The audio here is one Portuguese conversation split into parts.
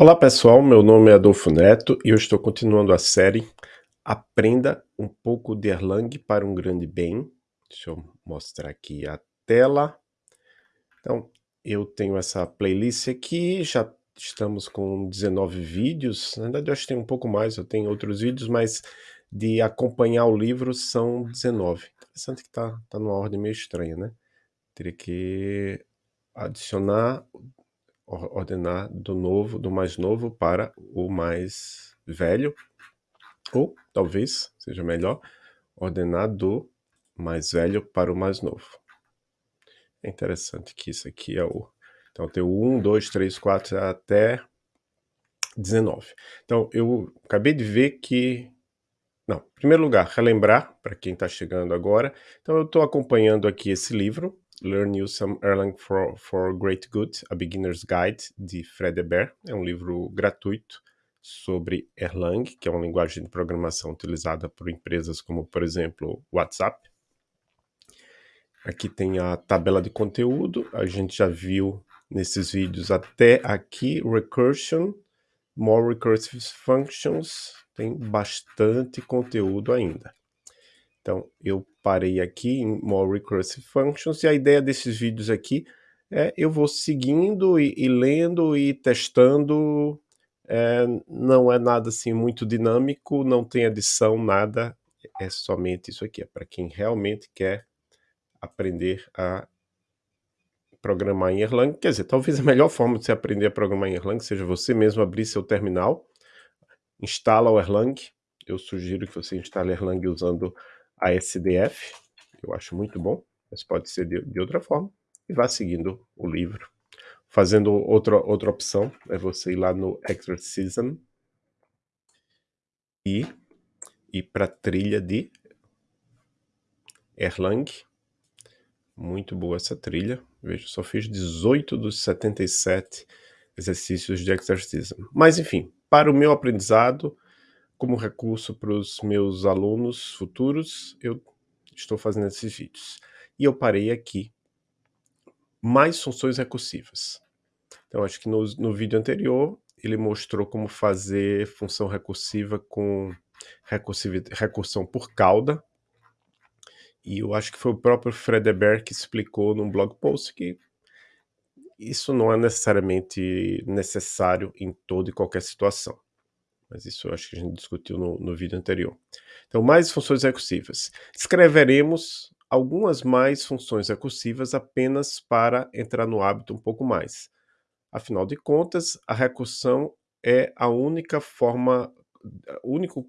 Olá pessoal, meu nome é Adolfo Neto e eu estou continuando a série Aprenda um pouco de Erlang para um grande bem. Deixa eu mostrar aqui a tela. Então, eu tenho essa playlist aqui, já estamos com 19 vídeos, na verdade eu acho que tem um pouco mais, eu tenho outros vídeos, mas de acompanhar o livro são 19. Interessante que está tá numa ordem meio estranha, né? Teria que adicionar ordenar do novo, do mais novo para o mais velho, ou talvez seja melhor ordenar do mais velho para o mais novo. É interessante que isso aqui é o... Então tem o 1, 2, 3, 4 até 19. Então eu acabei de ver que... Não, em primeiro lugar, relembrar para quem está chegando agora. Então eu estou acompanhando aqui esse livro, Learn You Some Erlang for, for Great Good, A Beginner's Guide, de Fred Eber. É um livro gratuito sobre Erlang, que é uma linguagem de programação utilizada por empresas como, por exemplo, WhatsApp. Aqui tem a tabela de conteúdo, a gente já viu nesses vídeos até aqui, Recursion, More Recursive Functions, tem bastante conteúdo ainda. Então, eu parei aqui em More Recursive Functions, e a ideia desses vídeos aqui é eu vou seguindo e, e lendo e testando, é, não é nada assim muito dinâmico, não tem adição, nada, é somente isso aqui, é para quem realmente quer aprender a programar em Erlang, quer dizer, talvez a melhor forma de você aprender a programar em Erlang seja você mesmo abrir seu terminal, instala o Erlang, eu sugiro que você instale Erlang usando a SDF, eu acho muito bom, mas pode ser de, de outra forma, e vá seguindo o livro. Fazendo outra, outra opção, é você ir lá no Exorcism e ir para a trilha de Erlang. Muito boa essa trilha. Veja, só fiz 18 dos 77 exercícios de Exorcism. Mas enfim, para o meu aprendizado, como recurso para os meus alunos futuros, eu estou fazendo esses vídeos. E eu parei aqui. Mais funções recursivas. Então, acho que no, no vídeo anterior, ele mostrou como fazer função recursiva com recursão por cauda. E eu acho que foi o próprio Fredeberg que explicou num blog post que isso não é necessariamente necessário em toda e qualquer situação mas isso eu acho que a gente discutiu no, no vídeo anterior. Então, mais funções recursivas. Escreveremos algumas mais funções recursivas apenas para entrar no hábito um pouco mais. Afinal de contas, a recursão é a única forma, a, único,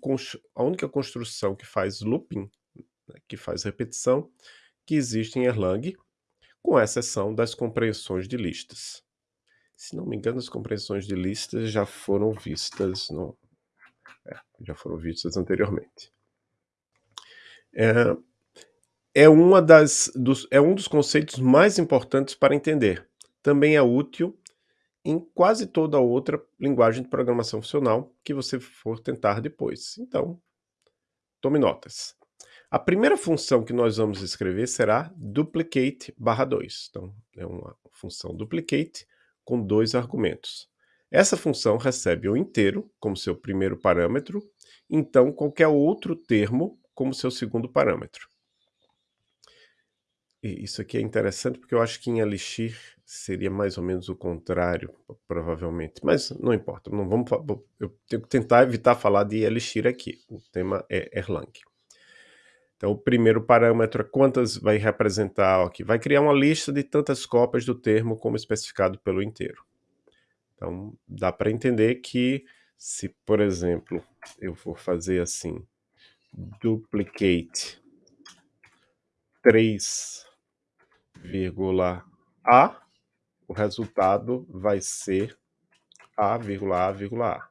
a única construção que faz looping, né, que faz repetição, que existe em Erlang, com exceção das compreensões de listas. Se não me engano, as compreensões de listas já foram vistas no, já foram vistas anteriormente. É, é, uma das, dos, é um dos conceitos mais importantes para entender. Também é útil em quase toda outra linguagem de programação funcional que você for tentar depois. Então, tome notas. A primeira função que nós vamos escrever será duplicate barra 2. Então, é uma função duplicate com dois argumentos. Essa função recebe o inteiro como seu primeiro parâmetro, então qualquer outro termo como seu segundo parâmetro. E isso aqui é interessante porque eu acho que em Elixir seria mais ou menos o contrário, provavelmente. Mas não importa, não vamos, eu tenho que tentar evitar falar de Elixir aqui. O tema é Erlang. Então, o primeiro parâmetro é quantas vai representar aqui. Vai criar uma lista de tantas cópias do termo como especificado pelo inteiro. Então, dá para entender que se, por exemplo, eu for fazer assim, duplicate 3,a, o resultado vai ser a, a, a.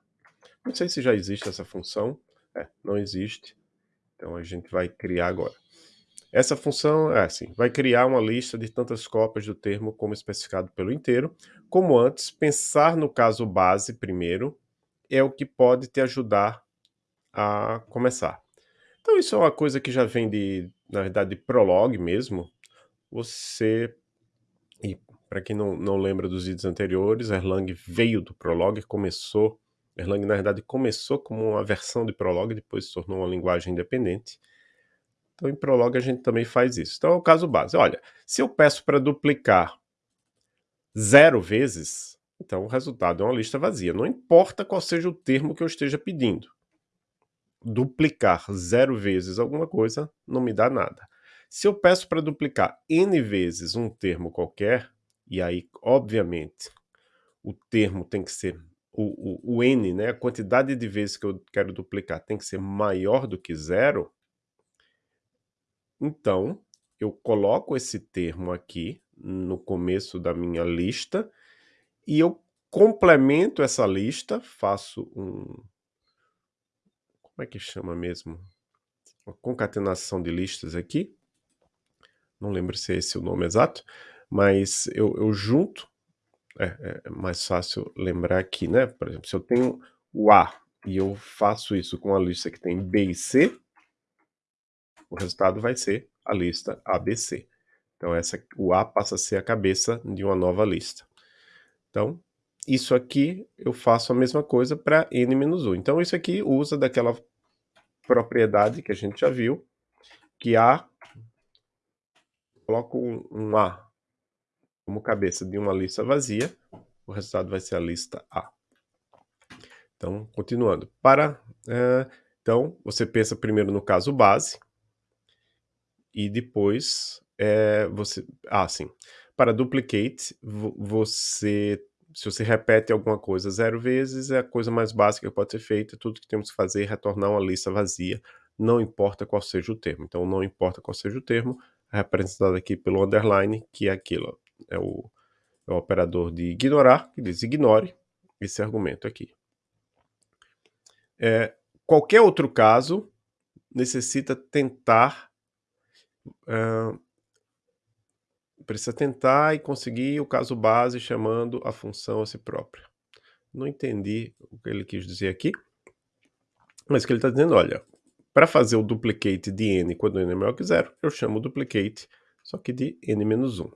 Não sei se já existe essa função. É, não existe. Então a gente vai criar agora. Essa função é assim, vai criar uma lista de tantas cópias do termo como especificado pelo inteiro. Como antes, pensar no caso base primeiro é o que pode te ajudar a começar. Então isso é uma coisa que já vem de, na verdade, de Prolog mesmo. Você, e para quem não, não lembra dos vídeos anteriores, Erlang veio do Prolog, começou, Erlang na verdade começou como uma versão de Prolog, depois se tornou uma linguagem independente. Então em Prolog a gente também faz isso. Então é o caso base. Olha, se eu peço para duplicar zero vezes, então o resultado é uma lista vazia. Não importa qual seja o termo que eu esteja pedindo. Duplicar zero vezes alguma coisa não me dá nada. Se eu peço para duplicar n vezes um termo qualquer, e aí, obviamente, o termo tem que ser, o, o, o n, né, a quantidade de vezes que eu quero duplicar tem que ser maior do que zero, então eu coloco esse termo aqui no começo da minha lista e eu complemento essa lista, faço um... Como é que chama mesmo? Uma concatenação de listas aqui. Não lembro se é esse o nome exato, mas eu, eu junto, é, é, mais fácil lembrar aqui, né? Por exemplo, se eu tenho o A e eu faço isso com a lista que tem B e C, o resultado vai ser a lista ABC. Então essa, o A passa a ser a cabeça de uma nova lista. Então, isso aqui eu faço a mesma coisa para n-1. Então isso aqui usa daquela propriedade que a gente já viu, que A, coloco um, um A como cabeça de uma lista vazia, o resultado vai ser a lista A. Então, continuando. Para, uh, então, você pensa primeiro no caso base, e depois é, você... Ah, sim. Para duplicate, você... Se você repete alguma coisa zero vezes, é a coisa mais básica que pode ser feita. Tudo que temos que fazer é retornar uma lista vazia, não importa qual seja o termo. Então, não importa qual seja o termo, é representado aqui pelo underline, que é aquilo é o, é o operador de ignorar, que diz ignore esse argumento aqui. É, qualquer outro caso necessita tentar precisa tentar e conseguir o caso base chamando a função a si própria. Não entendi o que ele quis dizer aqui, mas que ele está dizendo, olha, para fazer o duplicate de n quando n é maior que zero, eu chamo o duplicate, só que de n menos 1.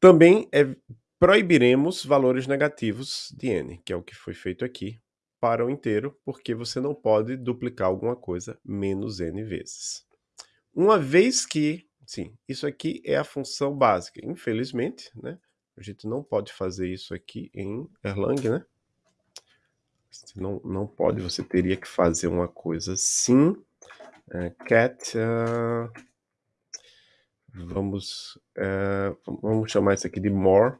Também é, proibiremos valores negativos de n, que é o que foi feito aqui, para o inteiro, porque você não pode duplicar alguma coisa menos n vezes. Uma vez que, sim, isso aqui é a função básica. Infelizmente, né, a gente não pode fazer isso aqui em Erlang, né? Você não, não pode, você teria que fazer uma coisa assim. Uh, cat... Uh, Vamos, é, vamos chamar isso aqui de more.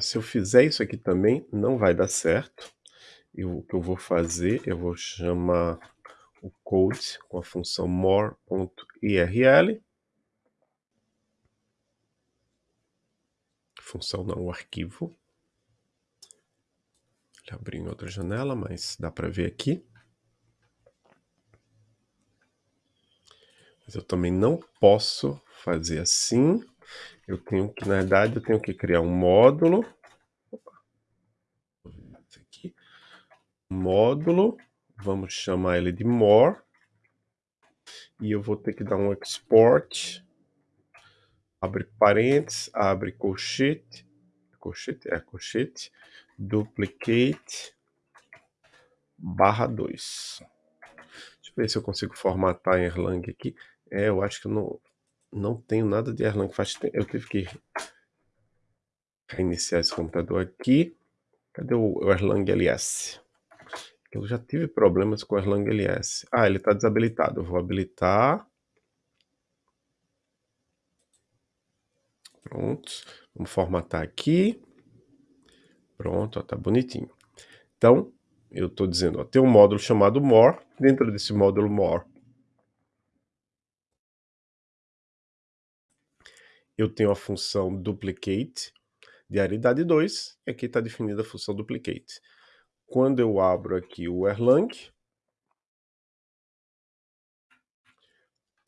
Se eu fizer isso aqui também, não vai dar certo. E o que eu vou fazer, eu vou chamar o code com a função more.irl. Função não, o arquivo. Ele abriu em outra janela, mas dá para ver aqui. Mas eu também não posso fazer assim. Eu tenho que, na verdade, eu tenho que criar um módulo. Aqui. Módulo. Vamos chamar ele de more. E eu vou ter que dar um export. Abre parênteses, abre colchete. Colchete, é colchete. Duplicate barra 2. Deixa eu ver se eu consigo formatar em Erlang aqui. É, eu acho que eu não, não tenho nada de Erlang. Faz tempo, eu tive que reiniciar esse computador aqui. Cadê o, Erlang LS? Eu já tive problemas com o Erlang LS. Ah, ele está desabilitado. Eu vou habilitar. Pronto. Vamos formatar aqui. Pronto, está bonitinho. Então, eu estou dizendo, ó, tem um módulo chamado more. Dentro desse módulo more, eu tenho a função duplicate de aridade 2, e aqui está definida a função duplicate. Quando eu abro aqui o Erlang,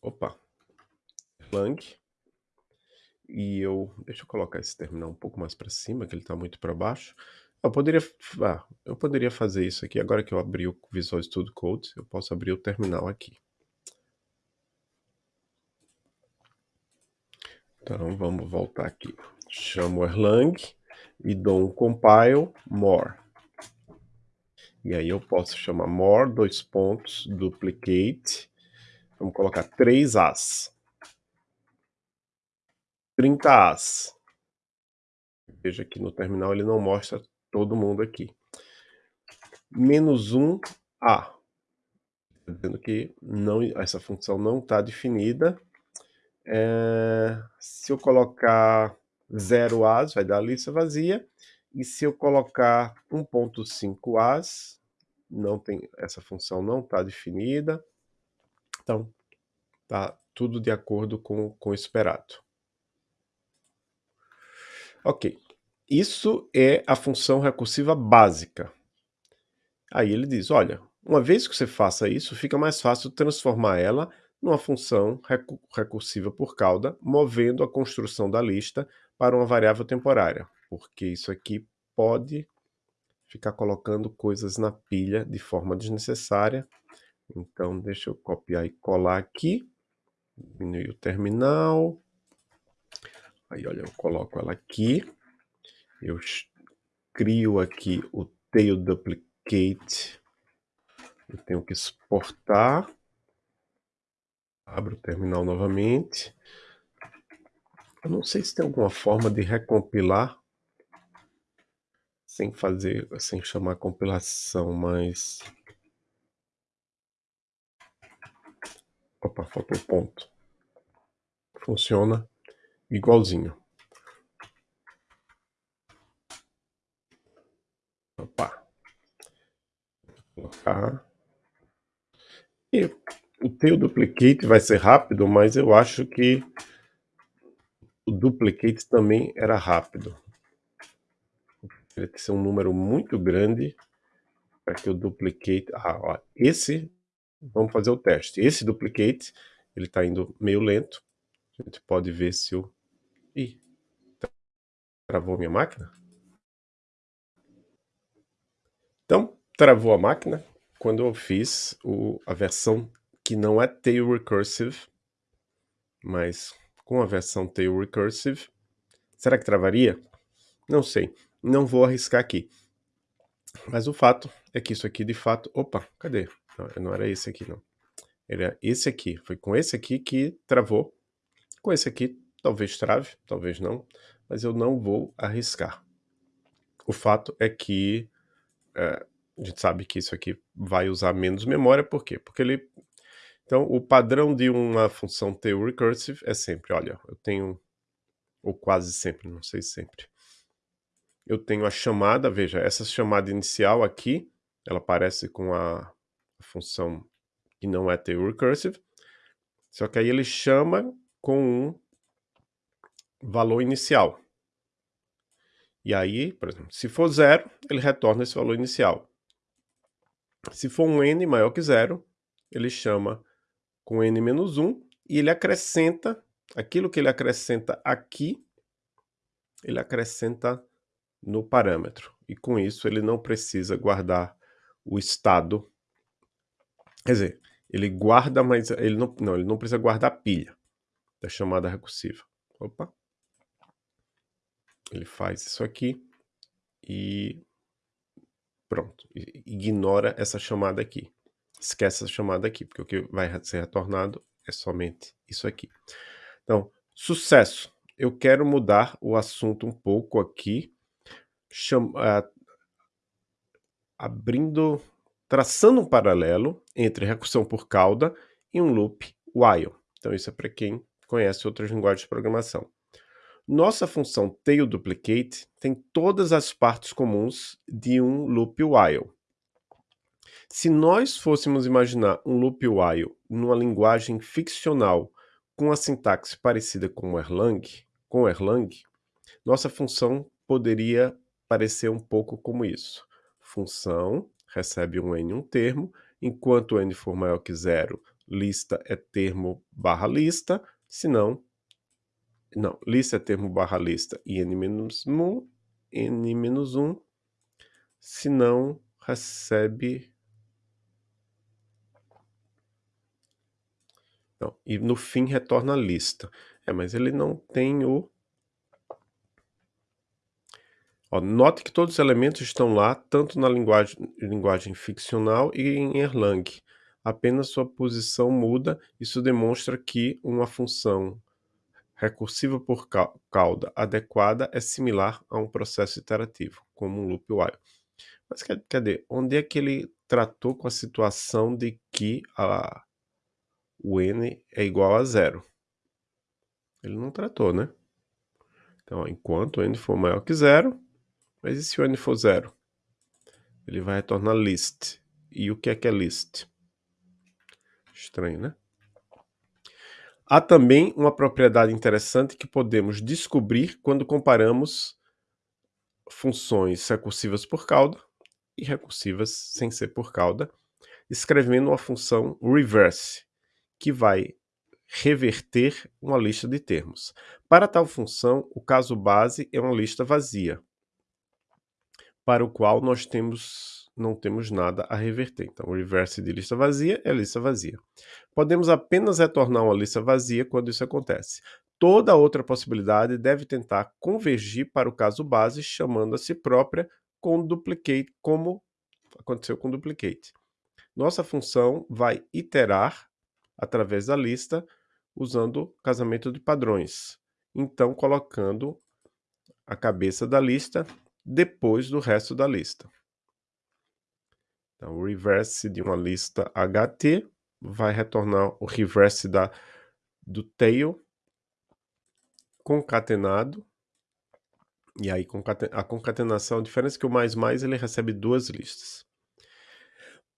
opa, Erlang, e eu, deixa eu colocar esse terminal um pouco mais para cima, que ele está muito para baixo. Eu poderia, ah, eu poderia fazer isso aqui, agora que eu abri o Visual Studio Code, eu posso abrir o terminal aqui. Então vamos voltar aqui. Chamo Erlang e dou um compile more. E aí eu posso chamar more, dois pontos, duplicate. Vamos colocar 3 As. 30 As. Veja que no terminal ele não mostra todo mundo aqui. Menos 1 A. Dizendo que não, essa função não está definida. É, se eu colocar 0 As, vai dar a lista vazia. E se eu colocar 1.5 As, não tem, essa função não está definida. Então, tá tudo de acordo com, com o esperado. Ok, isso é a função recursiva básica. Aí ele diz, olha, uma vez que você faça isso, fica mais fácil transformar ela numa função recursiva por cauda, movendo a construção da lista para uma variável temporária, porque isso aqui pode ficar colocando coisas na pilha de forma desnecessária. Então, deixa eu copiar e colar aqui, diminuir o terminal. Aí, olha, eu coloco ela aqui, eu crio aqui o tail duplicate, eu tenho que exportar, abro o terminal novamente. Eu não sei se tem alguma forma de recompilar sem fazer, sem chamar compilação, mas... Opa, faltou ponto. Funciona igualzinho. Opa. Colocar. E o teu duplicate vai ser rápido, mas eu acho que o duplicate também era rápido teria que ser um número muito grande para que eu duplicate. Ah, ó, esse, vamos fazer o teste. Esse duplicate, ele está indo meio lento. A gente pode ver se o... Ih, travou minha máquina? Então, travou a máquina quando eu fiz o, a versão que não é tail recursive, mas com a versão tail recursive, será que travaria? Não sei. Não vou arriscar aqui. Mas o fato é que isso aqui de fato... Opa, cadê? Não, não era esse aqui não. Era esse aqui. Foi com esse aqui que travou. Com esse aqui talvez trave, talvez não. Mas eu não vou arriscar. O fato é que é, a gente sabe que isso aqui vai usar menos memória. Por quê? Porque ele... Então, o padrão de uma função tail recursive é sempre, olha, eu tenho, ou quase sempre, não sei sempre, eu tenho a chamada, veja, essa chamada inicial aqui, ela aparece com a função que não é tail recursive, só que aí ele chama com um valor inicial. E aí, por exemplo, se for zero, ele retorna esse valor inicial. Se for um n maior que zero, ele chama com n menos 1 e ele acrescenta, aquilo que ele acrescenta aqui, ele acrescenta no parâmetro. E com isso ele não precisa guardar o estado. Quer dizer, ele guarda, mas ele não, não, ele não precisa guardar a pilha da chamada recursiva. Opa. Ele faz isso aqui e pronto. Ignora essa chamada aqui. Esquece essa chamada aqui, porque o que vai ser retornado é somente isso aqui. Então, sucesso. Eu quero mudar o assunto um pouco aqui cham, uh, abrindo, traçando um paralelo entre recursão por cauda e um loop while. Então isso é para quem conhece outras linguagens de programação. Nossa função tailDuplicate tem todas as partes comuns de um loop while. Se nós fôssemos imaginar um loop while numa linguagem ficcional com a sintaxe parecida com Erlang, com Erlang, nossa função poderia parecer um pouco como isso. Função recebe um n um termo, enquanto n for maior que zero, lista é termo barra lista, se não, não, lista é termo barra lista e n menos 1, n menos 1, se não recebe... Não, e no fim retorna a lista. É, mas ele não tem o Ó, note que todos os elementos estão lá, tanto na linguagem, linguagem ficcional e em Erlang. Apenas sua posição muda, isso demonstra que uma função recursiva por cauda adequada é similar a um processo iterativo, como um loop while. Mas cadê? Onde é que ele tratou com a situação de que a, o n é igual a zero? Ele não tratou, né? Então, enquanto n for maior que zero, mas e se o n for zero? Ele vai retornar list. E o que é que é list? Estranho, né? Há também uma propriedade interessante que podemos descobrir quando comparamos funções recursivas por cauda e recursivas sem ser por cauda, escrevendo uma função reverse, que vai reverter uma lista de termos. Para tal função, o caso base é uma lista vazia para o qual nós temos, não temos nada a reverter. Então, o reverse de lista vazia é lista vazia. Podemos apenas retornar uma lista vazia quando isso acontece. Toda outra possibilidade deve tentar convergir para o caso base, chamando a si própria com duplicate, como aconteceu com duplicate. Nossa função vai iterar através da lista usando casamento de padrões. Então, colocando a cabeça da lista depois do resto da lista. Então, o reverse de uma lista HT vai retornar o reverse da, do tail concatenado. E aí a concatenação, a diferença é que o mais mais ele recebe duas listas.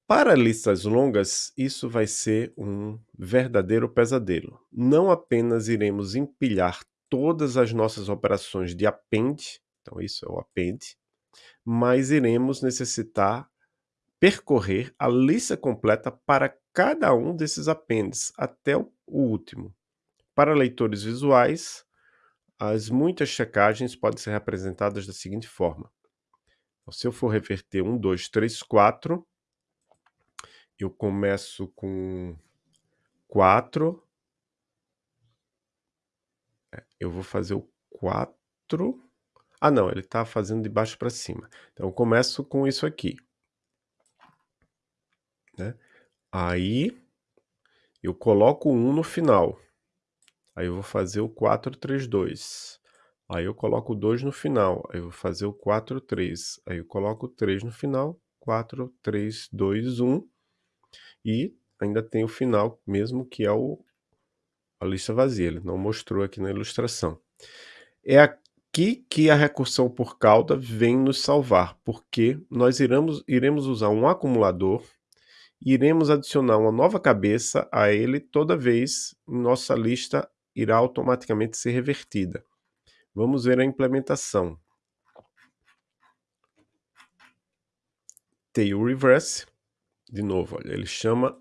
Para listas longas, isso vai ser um verdadeiro pesadelo. Não apenas iremos empilhar todas as nossas operações de append, então isso é o append, mas iremos necessitar percorrer a lista completa para cada um desses appends, até o último. Para leitores visuais, as muitas checagens podem ser representadas da seguinte forma. Então, se eu for reverter 1, 2, 3, 4, eu começo com 4, é, eu vou fazer o 4, ah, não, ele está fazendo de baixo para cima. Então, eu começo com isso aqui. Né? Aí, eu coloco o 1 no final. Aí eu vou fazer o 4, 3, 2. Aí eu coloco o 2 no final. Aí eu vou fazer o 4, 3. Aí eu coloco o 3 no final. 4, 3, 2, 1. E ainda tem o final mesmo, que é o, a lista vazia. Ele não mostrou aqui na ilustração. É a aqui que a recursão por cauda vem nos salvar, porque nós iremos, iremos usar um acumulador e iremos adicionar uma nova cabeça a ele toda vez nossa lista irá automaticamente ser revertida. Vamos ver a implementação. Tail reverse, de novo, olha, ele chama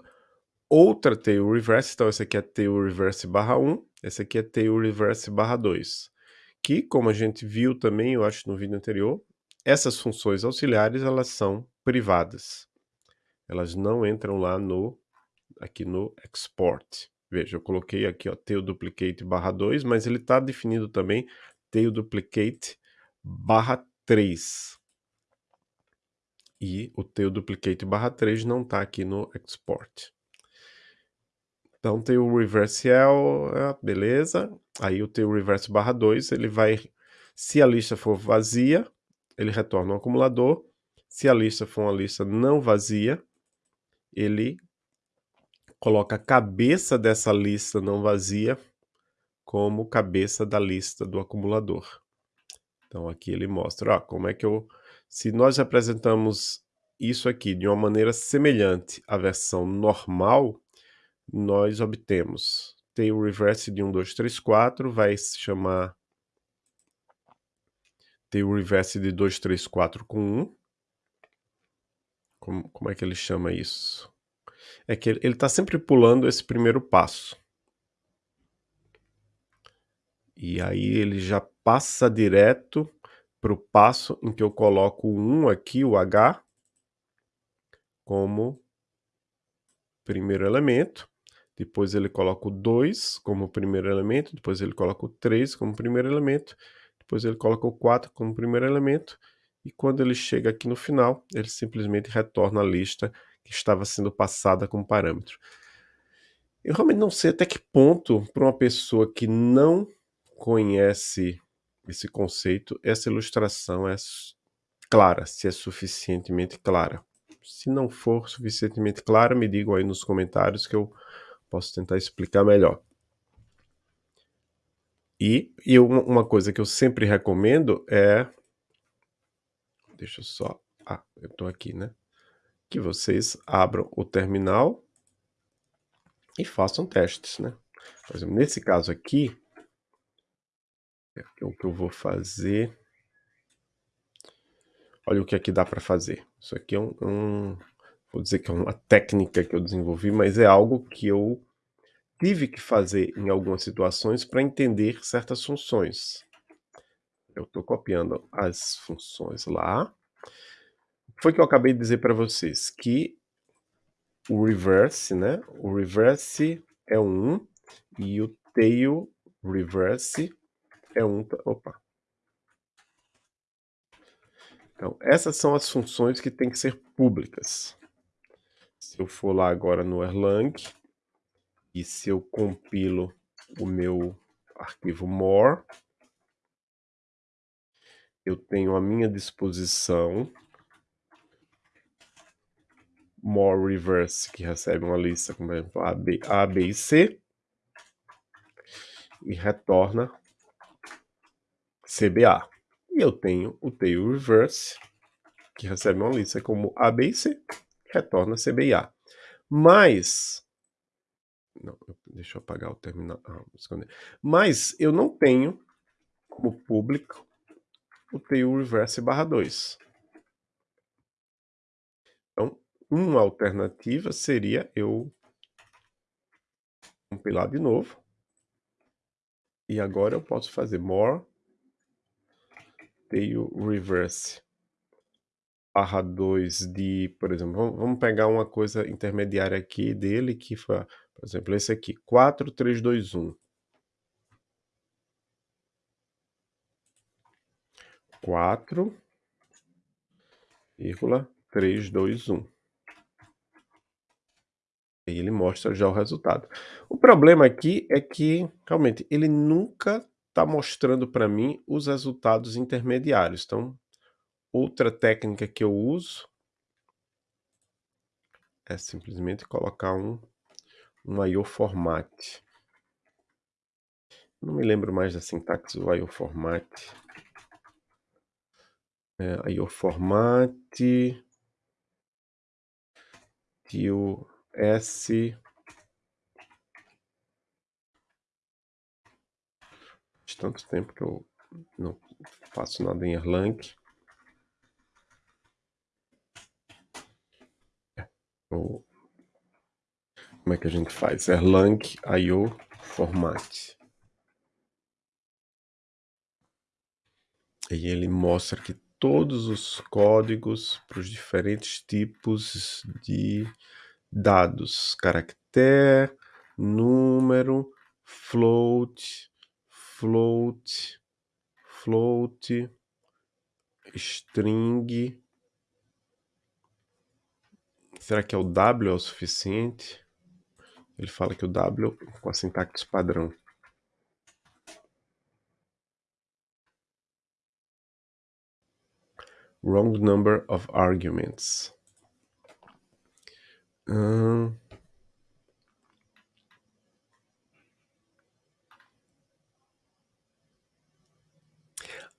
outra tail reverse, então esse aqui é tail reverse barra 1, esse aqui é tail reverse barra 2 que, como a gente viu também, eu acho no vídeo anterior, essas funções auxiliares elas são privadas. Elas não entram lá no aqui no export. Veja, eu coloquei aqui ó, tail duplicate barra 2, mas ele está definido também tail duplicate barra 3. E o tail duplicate barra 3 não está aqui no export. Então tem o reverse L, é, beleza. Aí o teu reverse barra 2, ele vai, se a lista for vazia, ele retorna um acumulador. Se a lista for uma lista não vazia, ele coloca a cabeça dessa lista não vazia como cabeça da lista do acumulador. Então aqui ele mostra, ó, como é que eu... Se nós representamos isso aqui de uma maneira semelhante à versão normal, nós obtemos tail reverse de 1, 2, 3, 4, vai se chamar tail reverse de 2, 3, 4 com 1. Como, como é que ele chama isso? É que ele está sempre pulando esse primeiro passo. E aí ele já passa direto para o passo em que eu coloco o 1 aqui, o H, como primeiro elemento. Depois ele coloca o 2 como primeiro elemento, depois ele coloca o 3 como primeiro elemento, depois ele coloca o 4 como primeiro elemento, e quando ele chega aqui no final, ele simplesmente retorna a lista que estava sendo passada como parâmetro. Eu realmente não sei até que ponto, para uma pessoa que não conhece esse conceito, essa ilustração é clara, se é suficientemente clara. Se não for suficientemente clara, me digam aí nos comentários que eu posso tentar explicar melhor. E, e uma coisa que eu sempre recomendo é... Deixa eu só... Ah, eu estou aqui, né? Que vocês abram o terminal e façam testes, né? Por exemplo, nesse caso aqui, é o que eu vou fazer Olha o que aqui dá para fazer. Isso aqui é um, um, vou dizer que é uma técnica que eu desenvolvi, mas é algo que eu tive que fazer em algumas situações para entender certas funções. Eu estou copiando as funções lá. Foi que eu acabei de dizer para vocês que o reverse, né? O reverse é um e o tail reverse é um. Opa, então, essas são as funções que têm que ser públicas. Eu for lá agora no Erlang, e se eu compilo o meu arquivo more, eu tenho à minha disposição more reverse, que recebe uma lista, como exemplo, A, B, A, B e C, e retorna CBA. E eu tenho o tail reverse, que recebe uma lista como A, B e C, retorna C, B e A. Mas, não, deixa eu apagar o terminal, ah. Mas eu não tenho como público o tail reverse barra 2. Então, uma alternativa seria eu compilar de novo. E agora eu posso fazer more tail reverse barra 2 de, por exemplo, vamos pegar uma coisa intermediária aqui dele, que foi, por exemplo, esse aqui, 4, 3, 2, 1. 4, vírgula 3, 2, 1. E ele mostra já o resultado. O problema aqui é que, realmente, ele nunca está mostrando para mim os resultados intermediários. Então, outra técnica que eu uso é simplesmente colocar um, um IO format. Não me lembro mais da sintaxe do IO format. É, IO format tio S de tanto tempo que eu não faço nada em Erlang. É, como é que a gente faz? Erlang IO format. E ele mostra que todos os códigos para os diferentes tipos de dados, caractere, número, float, float, float, string. Será que é o W é o suficiente? Ele fala que o W com a sintaxe padrão. Wrong number of arguments. Hum,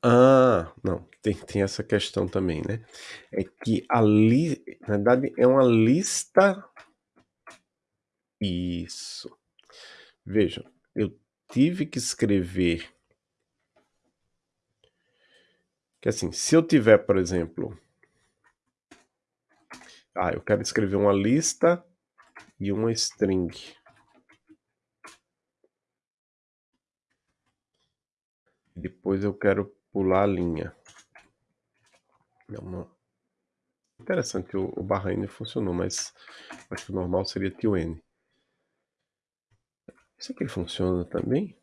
Ah, não, tem, tem essa questão também, né? É que ali, na verdade, é uma lista. Isso. Vejam, eu tive que escrever. Que assim, se eu tiver, por exemplo. Ah, eu quero escrever uma lista e uma string. Depois eu quero pular a linha. Não, não. Interessante, o, o barra N funcionou, mas acho que o normal seria tio N. Isso aqui funciona também?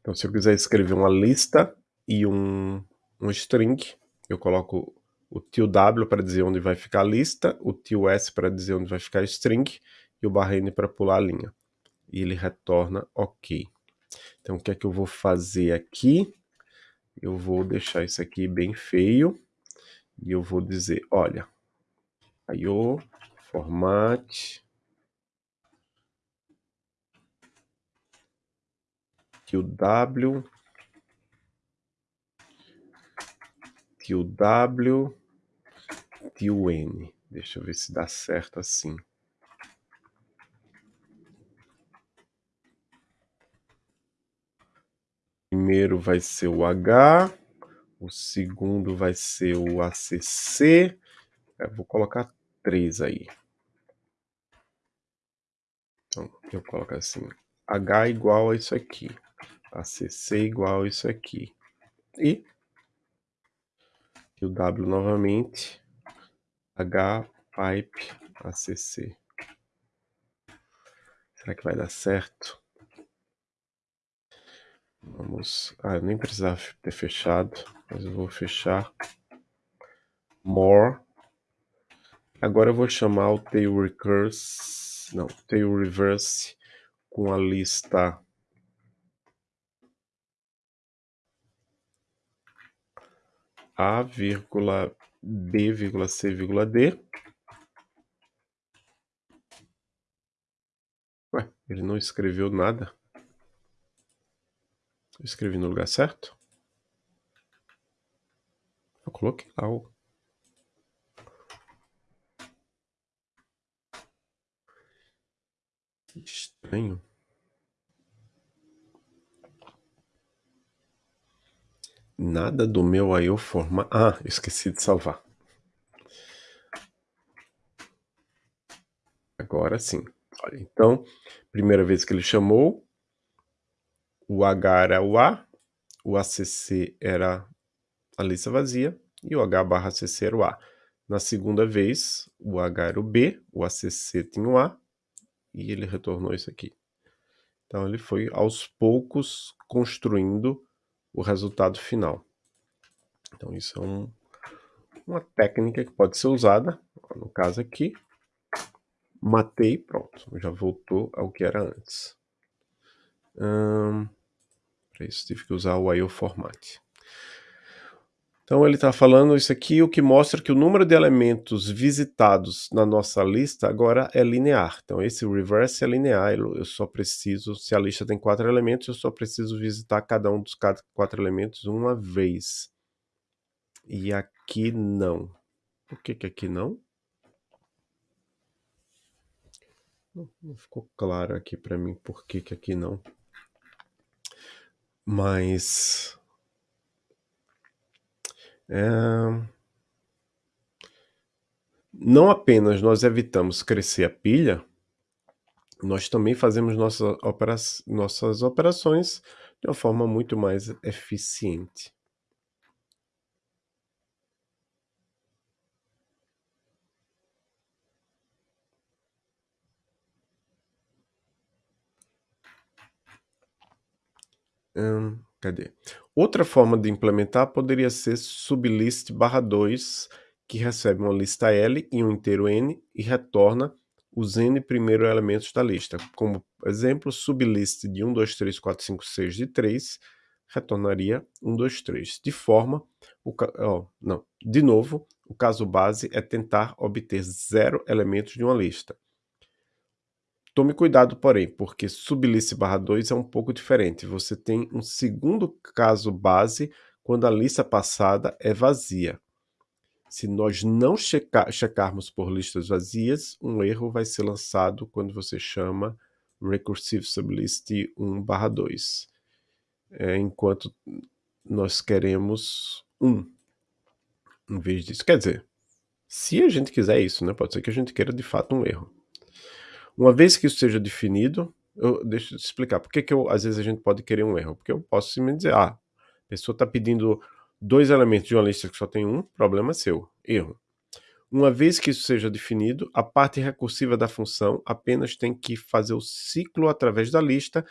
Então, se eu quiser escrever uma lista e um, um string, eu coloco o tio W para dizer onde vai ficar a lista, o tio S para dizer onde vai ficar a string e o barra N para pular a linha. E ele retorna OK. Então, o que é que eu vou fazer aqui? Eu vou deixar isso aqui bem feio e eu vou dizer, olha, IO, format, tio W, tio W, tio N. Deixa eu ver se dá certo assim. Primeiro vai ser o H, o segundo vai ser o ACC. Eu vou colocar três aí. Então, eu coloco assim, H igual a isso aqui. ACC igual a isso aqui. E o W novamente, H pipe ACC. Será que vai dar certo? Vamos... Ah, eu nem precisava ter fechado, mas eu vou fechar. More. Agora eu vou chamar o tail recurse, não, tail reverse com a lista A, vírgula, B, vírgula, C, vírgula, D. Ué, ele não escreveu nada. Eu escrevi no lugar certo? Eu coloquei lá o... Estranho. Nada do meu IO forma... Ah, esqueci de salvar. Agora sim. Olha, então, primeira vez que ele chamou, o H era o A, o ACC era a lista vazia e o H barra ACC era o A. Na segunda vez, o H era o B, o ACC tinha o A e ele retornou isso aqui. Então ele foi aos poucos construindo o resultado final. Então isso é um, uma técnica que pode ser usada, no caso aqui, matei, pronto, já voltou ao que era antes. Hum, Para isso tive que usar o IO format. Então ele está falando isso aqui, o que mostra que o número de elementos visitados na nossa lista agora é linear. Então esse reverse é linear, eu só preciso, se a lista tem quatro elementos, eu só preciso visitar cada um dos quatro elementos uma vez. E aqui não. Por que que aqui não? Não ficou claro aqui para mim por que que aqui não. Mas é... Não apenas nós evitamos crescer a pilha, nós também fazemos nossa opera... nossas operações de uma forma muito mais eficiente. Hum, cadê? Outra forma de implementar poderia ser sublist barra 2, que recebe uma lista L e um inteiro N e retorna os N primeiros elementos da lista. Como exemplo, sublist de 1, 2, 3, 4, 5, 6 de 3 retornaria 1, 2, 3. De forma, o, oh, não, de novo, o caso base é tentar obter zero elementos de uma lista. Tome cuidado, porém, porque sublist barra 2 é um pouco diferente. Você tem um segundo caso base quando a lista passada é vazia. Se nós não checar, checarmos por listas vazias, um erro vai ser lançado quando você chama recursive sublist 1 barra 2. É, enquanto nós queremos 1 em vez disso. Quer dizer, se a gente quiser isso, né? pode ser que a gente queira de fato um erro. Uma vez que isso seja definido, eu, deixa eu te explicar. Por que, que eu, às vezes a gente pode querer um erro? Porque eu posso simplesmente dizer, ah, a pessoa está pedindo dois elementos de uma lista que só tem um, problema seu, erro. Uma vez que isso seja definido, a parte recursiva da função apenas tem que fazer o ciclo através da lista,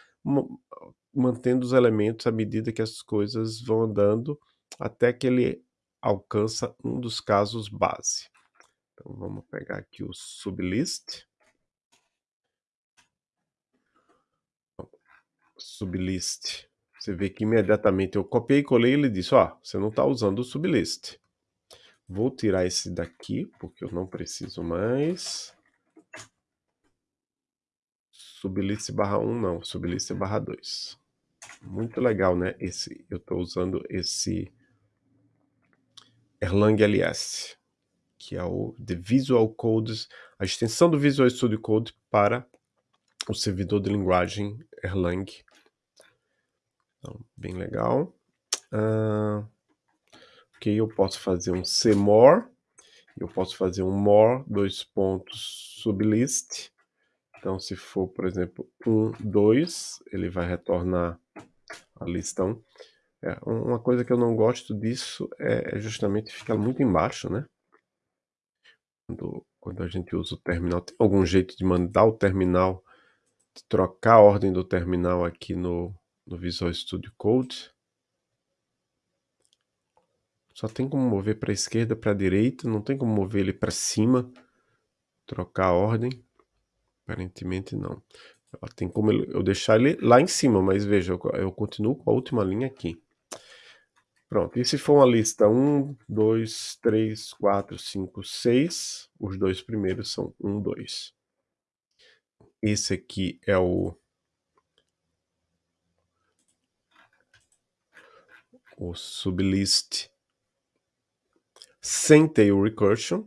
mantendo os elementos à medida que as coisas vão andando, até que ele alcança um dos casos base. Então vamos pegar aqui o sublist. Sublist. Você vê que imediatamente eu copiei e colei e ele disse, ó, oh, você não está usando o sublist. Vou tirar esse daqui, porque eu não preciso mais. Sublist barra 1 não, sublist barra 2. Muito legal, né? Esse, eu estou usando esse Erlang LS, que é o The Visual Codes, a extensão do Visual Studio Code para o servidor de linguagem Erlang. Então, bem legal. Uh, Ok, eu posso fazer um cmore, eu posso fazer um more, dois pontos, sublist. Então, se for, por exemplo, 1, 2, ele vai retornar a lista 1. É, uma coisa que eu não gosto disso é, é justamente ficar muito embaixo, né? Quando, quando a gente usa o terminal, tem algum jeito de mandar o terminal, de trocar a ordem do terminal aqui no, no Visual Studio Code? Só tem como mover para a esquerda, para a direita, não tem como mover ele para cima, trocar a ordem. Aparentemente não. Tem como eu deixar ele lá em cima, mas veja, eu continuo com a última linha aqui. Pronto, e se for uma lista 1, 2, 3, 4, 5, 6, os dois primeiros são 1, 2. Esse aqui é o o sublist sem tail recursion,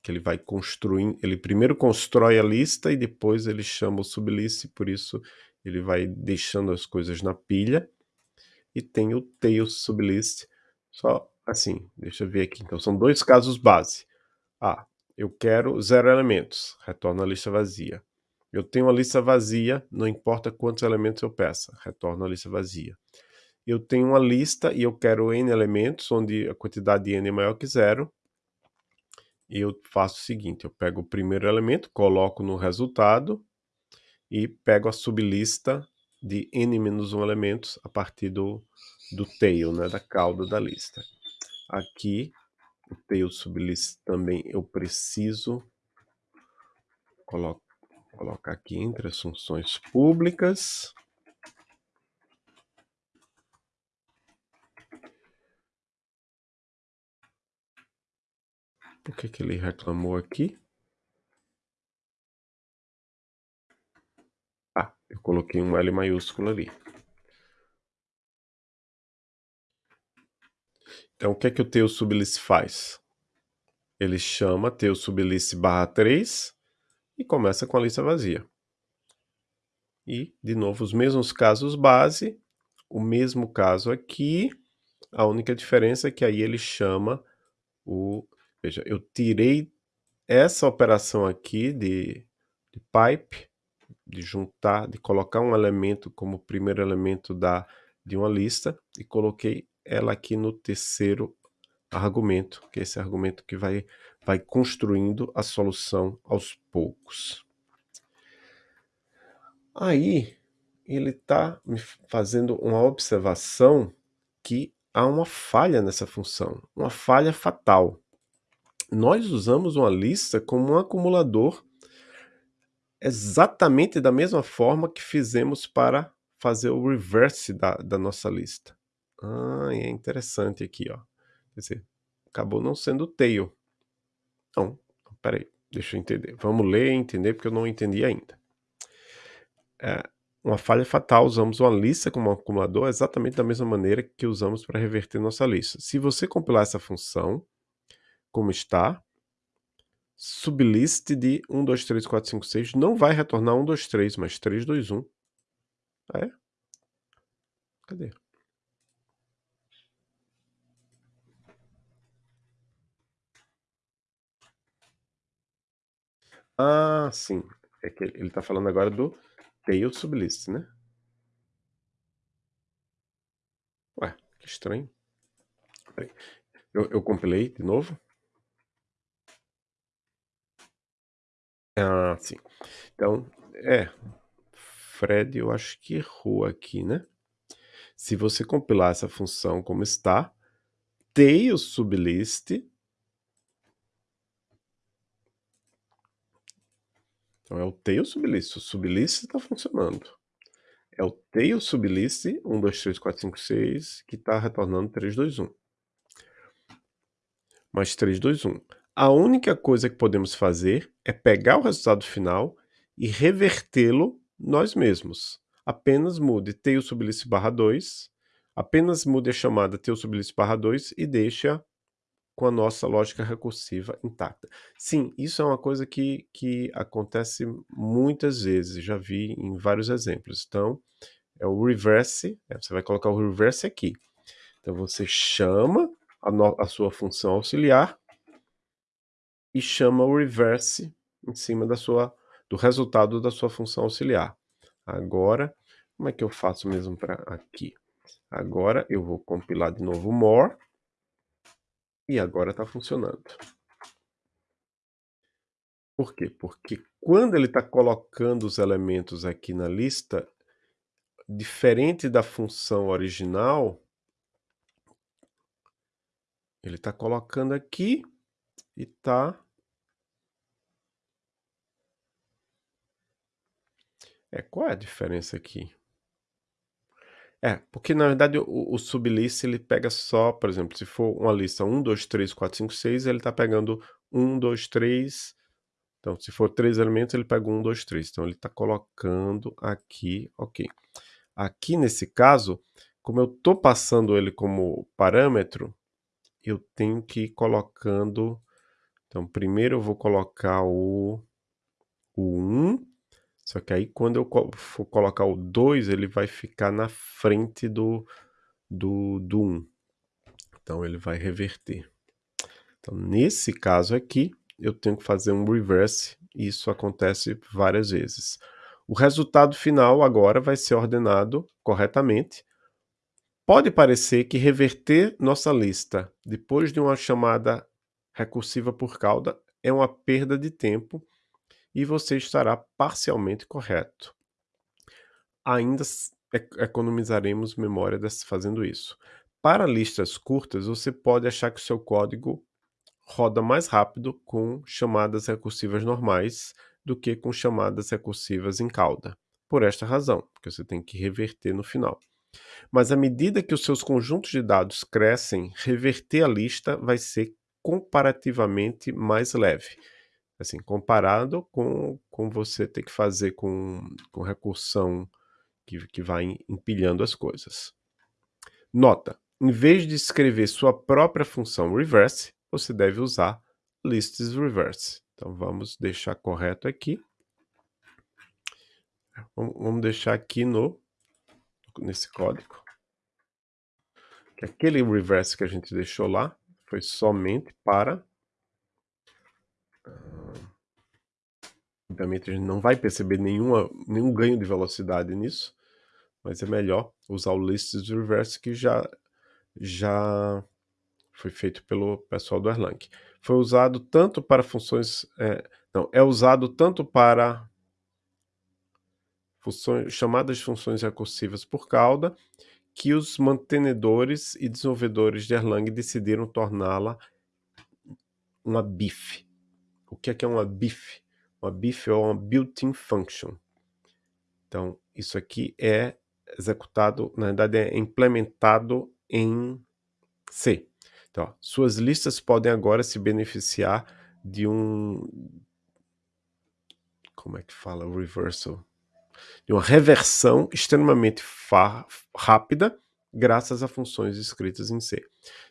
que ele vai construir, ele primeiro constrói a lista e depois ele chama o sublist, por isso ele vai deixando as coisas na pilha. E tem o tail sublist, só assim, deixa eu ver aqui. Então são dois casos base. Ah, eu quero zero elementos, retorna a lista vazia. Eu tenho uma lista vazia, não importa quantos elementos eu peça, retorna a lista vazia eu tenho uma lista e eu quero n elementos, onde a quantidade de n é maior que zero. E eu faço o seguinte, eu pego o primeiro elemento, coloco no resultado e pego a sublista de n-1 elementos a partir do, do tail, né, da cauda da lista. Aqui, o tail sublist também eu preciso colo colocar aqui entre as funções públicas. Por que, que ele reclamou aqui? Ah, eu coloquei um L maiúsculo ali. Então, o que é que o teu sublist faz? Ele chama teu sublist barra 3 e começa com a lista vazia. E, de novo, os mesmos casos base, o mesmo caso aqui, a única diferença é que aí ele chama o Veja, eu tirei essa operação aqui de, de pipe, de juntar, de colocar um elemento como primeiro elemento da, de uma lista e coloquei ela aqui no terceiro argumento, que é esse argumento que vai, vai construindo a solução aos poucos. Aí, ele está me fazendo uma observação que há uma falha nessa função, uma falha fatal nós usamos uma lista como um acumulador exatamente da mesma forma que fizemos para fazer o reverse da, da nossa lista. Ah, é interessante aqui, ó. Quer dizer, acabou não sendo tail. Não, peraí, deixa eu entender. Vamos ler e entender, porque eu não entendi ainda. É, uma falha fatal, usamos uma lista como um acumulador exatamente da mesma maneira que usamos para reverter nossa lista. Se você compilar essa função, como está. Sublist de 1, 2, 3, 4, 5, 6 não vai retornar 1, 2, 3, mas 3, 2, 1. Ah, é? Cadê? Ah, sim. É que ele está falando agora do tail sublist, né? Ué, que estranho. Eu, eu compilei de novo. Ah, sim. Então, é, Fred eu acho que errou aqui, né. Se você compilar essa função como está, tail sublist então é o tail sublist, o sublist está funcionando. É o tail sublist 1, 2, 3, 4, 5, 6 que está retornando 3, 2, 1. Mais 3, 2, 1. A única coisa que podemos fazer é pegar o resultado final e revertê-lo nós mesmos. Apenas mude tail sublist barra 2, apenas mude a chamada tail sublist barra 2 e deixa com a nossa lógica recursiva intacta. Sim, isso é uma coisa que, que acontece muitas vezes, já vi em vários exemplos. Então, é o reverse, é, você vai colocar o reverse aqui. Então, você chama a, no, a sua função auxiliar e chama o reverse em cima da sua, do resultado da sua função auxiliar. Agora, como é que eu faço mesmo para aqui? Agora eu vou compilar de novo more e agora está funcionando. Por quê? Porque quando ele está colocando os elementos aqui na lista, diferente da função original, ele está colocando aqui e está É, qual é a diferença aqui? É, porque na verdade o, o sublist ele pega só, por exemplo, se for uma lista 1, 2, 3, 4, 5, 6, ele está pegando 1, 2, 3. Então, se for três elementos, ele pega 1, 2, 3. Então, ele está colocando aqui, ok. Aqui nesse caso, como eu estou passando ele como parâmetro, eu tenho que ir colocando. Então, primeiro eu vou colocar o, o 1, só que aí quando eu for colocar o 2, ele vai ficar na frente do, do, do 1. Então ele vai reverter. Então nesse caso aqui, eu tenho que fazer um reverse, e isso acontece várias vezes. O resultado final agora vai ser ordenado corretamente. Pode parecer que reverter nossa lista depois de uma chamada recursiva por cauda é uma perda de tempo, e você estará parcialmente correto. Ainda economizaremos memória fazendo isso. Para listas curtas, você pode achar que o seu código roda mais rápido com chamadas recursivas normais do que com chamadas recursivas em cauda. Por esta razão, porque você tem que reverter no final. Mas à medida que os seus conjuntos de dados crescem, reverter a lista vai ser comparativamente mais leve assim, comparado com, com você ter que fazer com, com recursão que, que vai empilhando as coisas. Nota, em vez de escrever sua própria função reverse, você deve usar lists reverse. Então vamos deixar correto aqui. Vamos deixar aqui no nesse código. Que aquele reverse que a gente deixou lá foi somente para Obviamente a gente não vai perceber nenhuma, nenhum ganho de velocidade nisso, mas é melhor usar o lists reverse que já, já foi feito pelo pessoal do Erlang. Foi usado tanto para funções... É, não, é usado tanto para funções, chamadas de funções recursivas por cauda, que os mantenedores e desenvolvedores de Erlang decidiram torná-la uma BIF. O que é, que é uma BIF? uma BIF é uma built-in function. Então, isso aqui é executado, na verdade é implementado em C. Então, ó, suas listas podem agora se beneficiar de um... Como é que fala? Reversal. De uma reversão extremamente rápida, graças a funções escritas em C.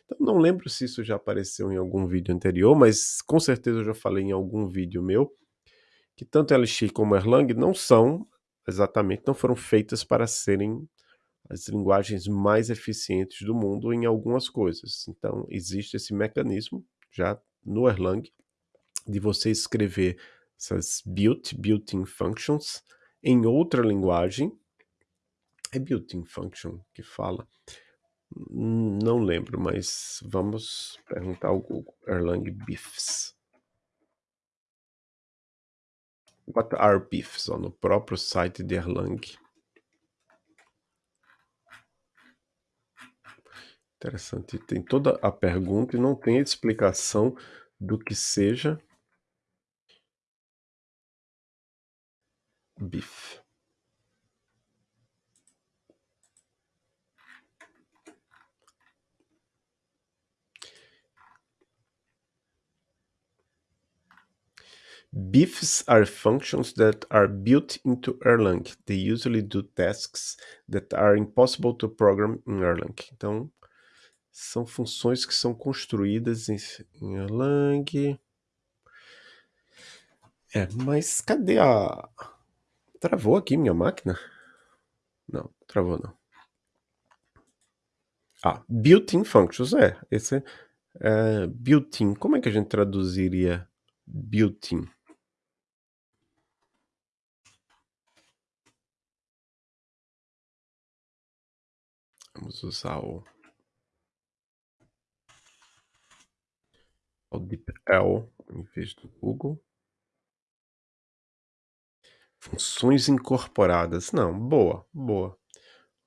Então, não lembro se isso já apareceu em algum vídeo anterior, mas com certeza eu já falei em algum vídeo meu, que tanto Elixir como Erlang não são exatamente, não foram feitas para serem as linguagens mais eficientes do mundo em algumas coisas. Então, existe esse mecanismo já no Erlang de você escrever essas built, built-in functions em outra linguagem. É built-in function que fala. Não lembro, mas vamos perguntar ao Google Erlang BIFs. What are? Ó, no próprio site de Erlang. Interessante. Tem toda a pergunta e não tem explicação do que seja BIF. BIFs are functions that are built into Erlang. They usually do tasks that are impossible to program in Erlang. Então, são funções que são construídas em, em Erlang. É, mas cadê a... Travou aqui minha máquina? Não, travou não. Ah, built-in functions, é. Esse é, é built-in. Como é que a gente traduziria built-in? Vamos usar o, o DeepL em vez do Google. Funções incorporadas. Não, boa, boa.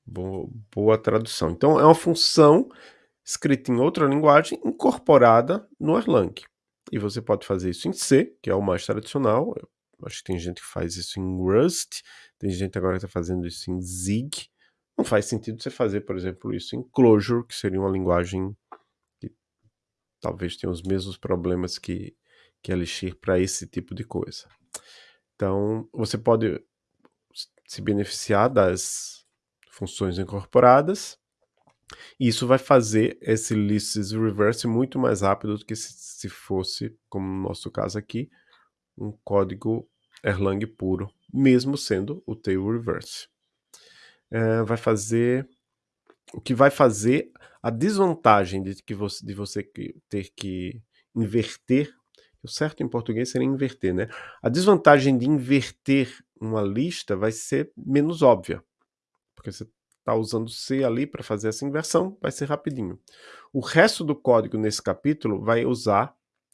Boa, boa tradução. Então, é uma função escrita em outra linguagem incorporada no Erlang. E você pode fazer isso em C, que é o mais tradicional. Eu acho que tem gente que faz isso em Rust, tem gente agora que está fazendo isso em Zig. Não faz sentido você fazer, por exemplo, isso em Clojure, que seria uma linguagem que talvez tenha os mesmos problemas que, que Elixir para esse tipo de coisa. Então, você pode se beneficiar das funções incorporadas, e isso vai fazer esse lists reverse muito mais rápido do que se fosse, como no nosso caso aqui, um código Erlang puro, mesmo sendo o tail reverse é, vai fazer o que vai fazer a desvantagem de que você, de você ter que inverter o certo em português seria inverter, né? A desvantagem de inverter uma lista vai ser menos óbvia, porque você está usando C ali para fazer essa inversão, vai ser rapidinho. O resto do código nesse capítulo vai usar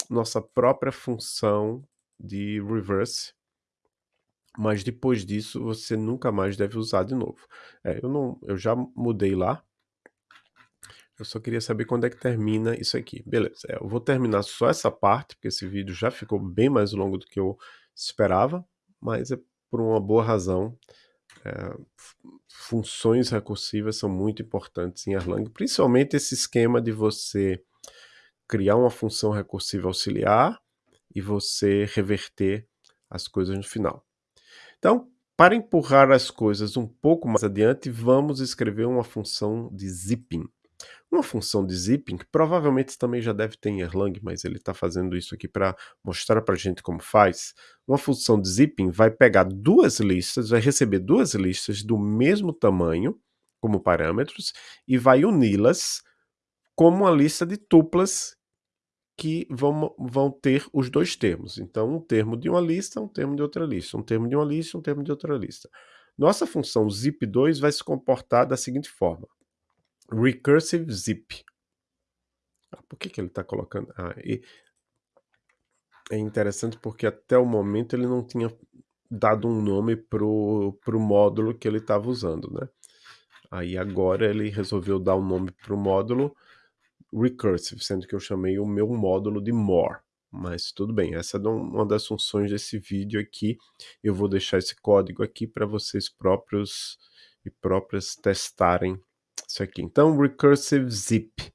nossa própria função de reverse, mas depois disso você nunca mais deve usar de novo. É, eu, não, eu já mudei lá, eu só queria saber quando é que termina isso aqui. Beleza, é, eu vou terminar só essa parte, porque esse vídeo já ficou bem mais longo do que eu esperava, mas é por uma boa razão. É, funções recursivas são muito importantes em Erlang, principalmente esse esquema de você criar uma função recursiva auxiliar e você reverter as coisas no final. Então, para empurrar as coisas um pouco mais adiante, vamos escrever uma função de zipping. Uma função de zipping, que provavelmente também já deve ter em Erlang, mas ele está fazendo isso aqui para mostrar para a gente como faz. Uma função de zipping vai pegar duas listas, vai receber duas listas do mesmo tamanho como parâmetros e vai uni-las como uma lista de tuplas que vão, vão ter os dois termos. Então, um termo de uma lista, um termo de outra lista, um termo de uma lista, um termo de outra lista. Nossa função zip2 vai se comportar da seguinte forma. Recursive zip. Ah, por que, que ele está colocando? Ah, é interessante porque até o momento ele não tinha dado um nome para o módulo que ele estava usando, né? Aí agora ele resolveu dar um nome para o módulo recursive, sendo que eu chamei o meu módulo de more. Mas tudo bem, essa é uma das funções desse vídeo aqui. Eu vou deixar esse código aqui para vocês próprios e próprias testarem isso aqui. Então, recursive zip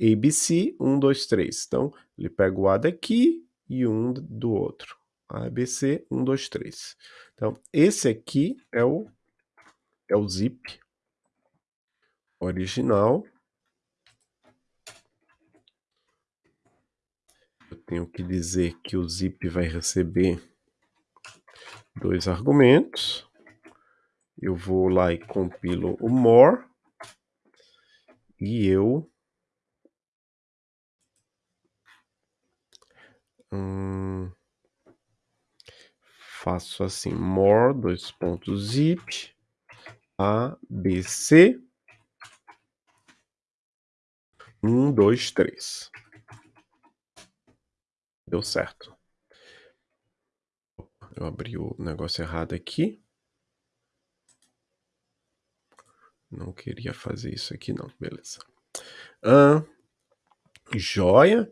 ABC 1, 2, 3. Então, ele pega o A daqui e um do outro. ABC 1, 2, 3. Então, esse aqui é o, é o zip original tenho que dizer que o zip vai receber dois argumentos. Eu vou lá e compilo o more. E eu hum, faço assim more dois pontos zip abc um dois três Deu certo. Eu abri o negócio errado aqui. Não queria fazer isso aqui não, beleza. Ah, joia.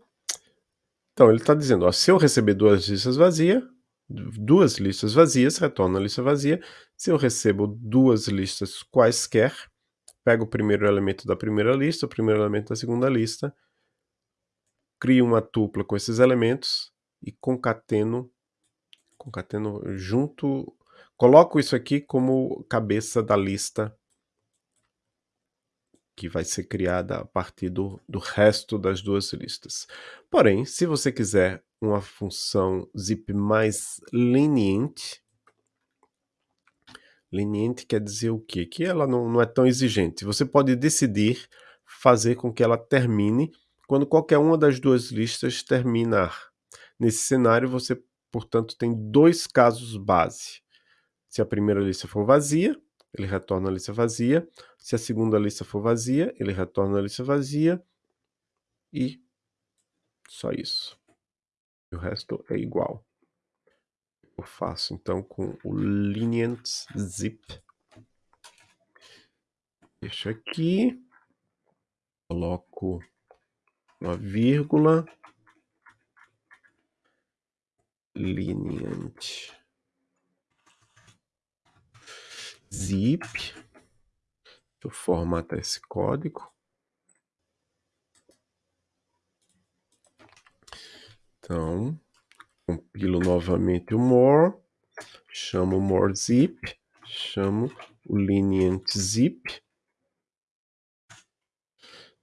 Então ele está dizendo, ó, se eu receber duas listas vazias, duas listas vazias, retorna a lista vazia. Se eu recebo duas listas quaisquer, pego o primeiro elemento da primeira lista, o primeiro elemento da segunda lista, crio uma tupla com esses elementos e concateno, concateno junto, coloco isso aqui como cabeça da lista que vai ser criada a partir do, do resto das duas listas. Porém, se você quiser uma função zip mais leniente, leniente quer dizer o quê? Que ela não, não é tão exigente. Você pode decidir fazer com que ela termine quando qualquer uma das duas listas terminar. Nesse cenário, você, portanto, tem dois casos base. Se a primeira lista for vazia, ele retorna a lista vazia. Se a segunda lista for vazia, ele retorna a lista vazia. E só isso. E o resto é igual. Eu faço então com o lenient zip. Deixo aqui. Coloco uma vírgula. Lenient zip. Deixa eu formatar esse código. Então, compilo novamente o more, chamo more zip, chamo o lenient zip.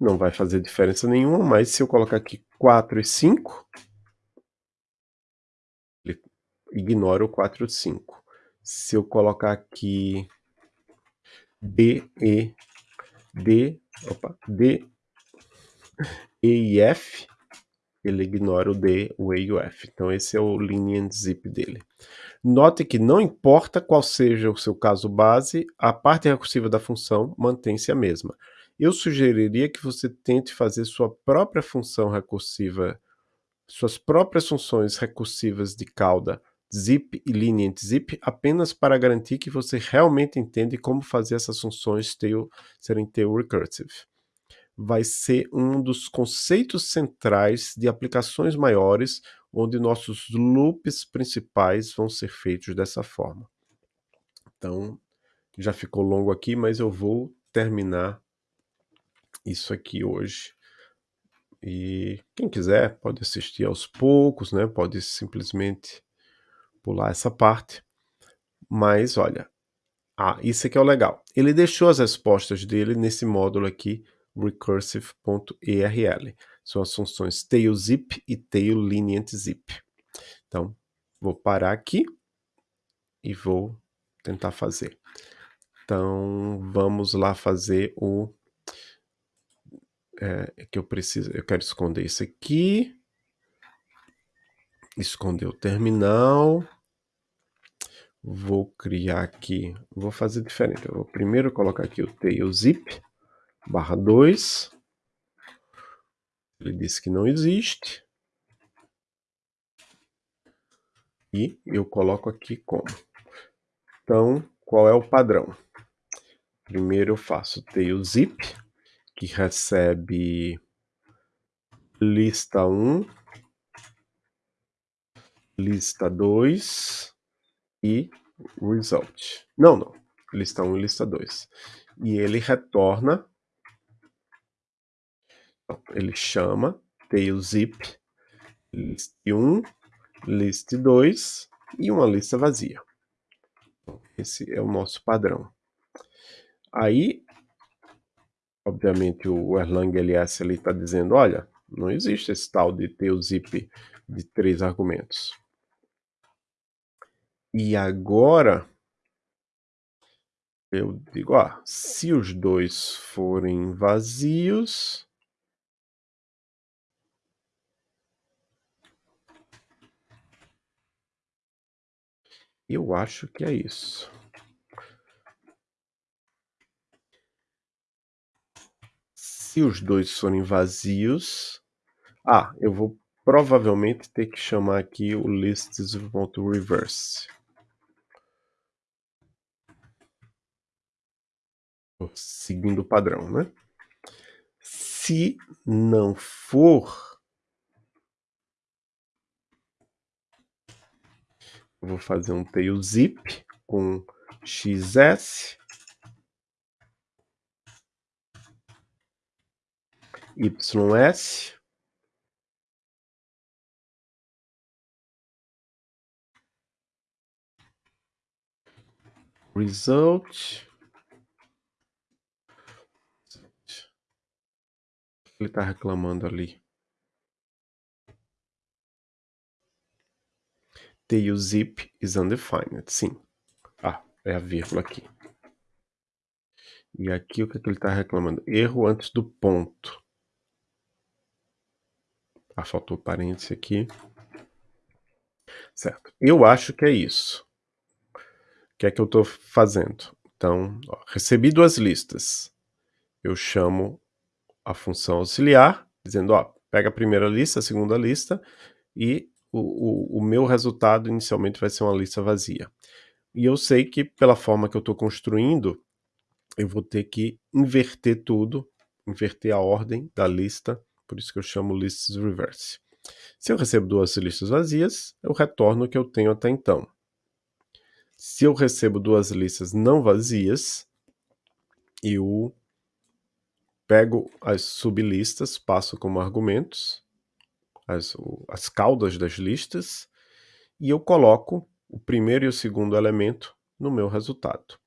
Não vai fazer diferença nenhuma, mas se eu colocar aqui 4 e 5, ele ignora o 4 e 5. Se eu colocar aqui D, E, D, opa, D, E e F, ele ignora o D, o E e o F. Então esse é o lenient zip dele. Note que não importa qual seja o seu caso base, a parte recursiva da função mantém-se a mesma. Eu sugeriria que você tente fazer sua própria função recursiva, suas próprias funções recursivas de cauda zip e lenient zip apenas para garantir que você realmente entende como fazer essas funções serem tail recursive. Vai ser um dos conceitos centrais de aplicações maiores, onde nossos loops principais vão ser feitos dessa forma. Então, já ficou longo aqui, mas eu vou terminar isso aqui hoje. E quem quiser pode assistir aos poucos, né? Pode simplesmente pular essa parte. Mas olha, ah, isso aqui é o legal. Ele deixou as respostas dele nesse módulo aqui, recursive.erl. São as funções tailzip e tailLenientZip. Então, vou parar aqui e vou tentar fazer. Então, vamos lá fazer o... É, que eu preciso, eu quero esconder isso aqui esconder o terminal. Vou criar aqui, vou fazer diferente. Eu vou primeiro colocar aqui o tail zip barra 2. Ele disse que não existe. E eu coloco aqui como. Então, qual é o padrão? Primeiro eu faço tail zip, que recebe lista 1, lista 2 e result. Não, não. Lista 1 e lista 2. E ele retorna, ele chama tailzip list 1, list 2 e uma lista vazia. Esse é o nosso padrão. Aí, obviamente, o Erlang LS está dizendo, olha, não existe esse tal de tailzip de três argumentos. E agora eu digo, ah, se os dois forem vazios, eu acho que é isso. Se os dois forem vazios, ah, eu vou provavelmente ter que chamar aqui o lists.reverse. Seguindo o padrão, né? Se não for, vou fazer um tail zip com xs ys result. Ele está reclamando ali. Tail zip is undefined. Sim. Ah é a vírgula aqui. E aqui o que, é que ele está reclamando? Erro antes do ponto faltou parênteses aqui certo eu acho que é isso que é que eu estou fazendo? Então, ó, recebi duas listas. Eu chamo a função auxiliar, dizendo, ó, pega a primeira lista, a segunda lista, e o, o, o meu resultado inicialmente vai ser uma lista vazia. E eu sei que, pela forma que eu estou construindo, eu vou ter que inverter tudo, inverter a ordem da lista, por isso que eu chamo lists reverse. Se eu recebo duas listas vazias, eu retorno o que eu tenho até então. Se eu recebo duas listas não vazias, eu pego as sublistas, passo como argumentos, as, as caudas das listas, e eu coloco o primeiro e o segundo elemento no meu resultado.